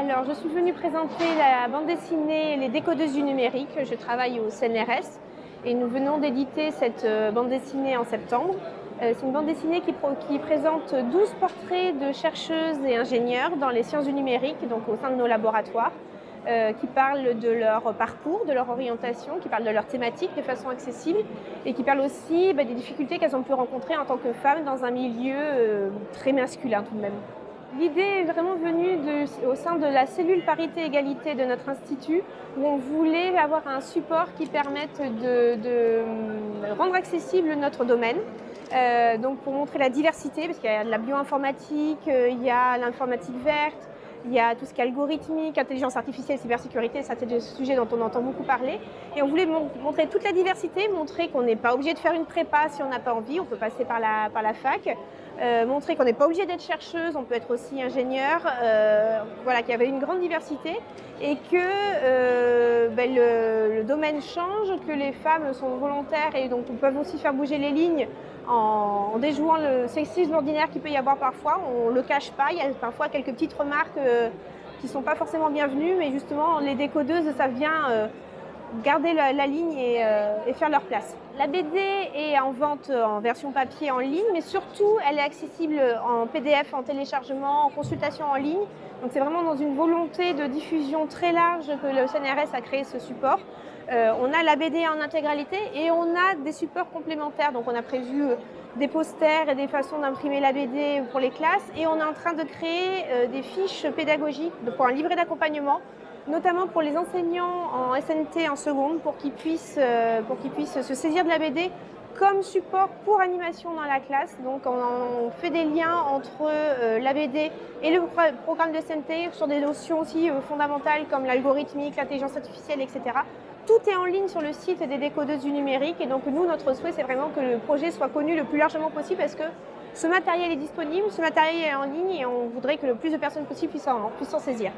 Alors, je suis venue présenter la bande dessinée Les décodeuses du numérique. Je travaille au CNRS et nous venons d'éditer cette euh, bande dessinée en septembre. Euh, c'est une bande dessinée qui, présente 12 portraits de chercheuses et ingénieurs dans les sciences du numérique, donc au sein de nos laboratoires, euh, qui parlent de leur parcours, de leur orientation, qui parlent de leur thématique de façon accessible et qui parlent aussi bah, des difficultés qu'elles ont pu rencontrer en tant que femmes dans un milieu très masculin tout de même. L'idée est vraiment venue au sein de la cellule parité-égalité de notre institut, où on voulait avoir un support qui permette de, de rendre accessible notre domaine, euh, donc pour montrer la diversité, parce qu'il y a de la bioinformatique, euh, il y a l'informatique verte, il y a tout ce qui est algorithmique, intelligence artificielle, cybersécurité, ça c'est des sujets dont on entend beaucoup parler. Et on voulait montrer toute la diversité, montrer qu'on n'est pas obligé de faire une prépa si on n'a pas envie, on peut passer par la, par la fac. Euh, montrer qu'on n'est pas obligé d'être chercheuse, on peut être aussi ingénieur, euh, voilà, qu'il y avait une grande diversité et que euh, ben, le, domaine change, que les femmes sont volontaires et donc peuvent aussi faire bouger les lignes en, déjouant le sexisme ordinaire qu'il peut y avoir parfois. On ne le cache pas, il y a parfois quelques petites remarques qui ne sont pas forcément bienvenues, mais justement les décodeuses, ça vient euh, garder la, ligne et, euh, et, faire leur place. La BD est en vente en version papier en ligne, mais surtout elle est accessible en PDF, en téléchargement, en consultation en ligne. Donc c'est vraiment dans une volonté de diffusion très large que le CNRS a créé ce support. Euh, on a la BD en intégralité et on a des supports complémentaires. Donc on a prévu euh, des posters et des façons d'imprimer la BD pour les classes et on est en train de créer des fiches pédagogiques pour un livret d'accompagnement notamment pour les enseignants en SNT en seconde, pour qu'ils puissent, euh, pour qu'ils puissent se saisir de la BD comme support pour animation dans la classe. Donc on, fait des liens entre euh, la BD et le programme de SNT sur des notions aussi euh, fondamentales comme l'algorithmique, l'intelligence artificielle, etc. Tout est en ligne sur le site des décodeuses du numérique et donc nous, notre souhait, c'est vraiment que le projet soit connu le plus largement possible parce que ce matériel est disponible, ce matériel est en ligne et on voudrait que le plus de personnes possible puissent en, puissent en saisir.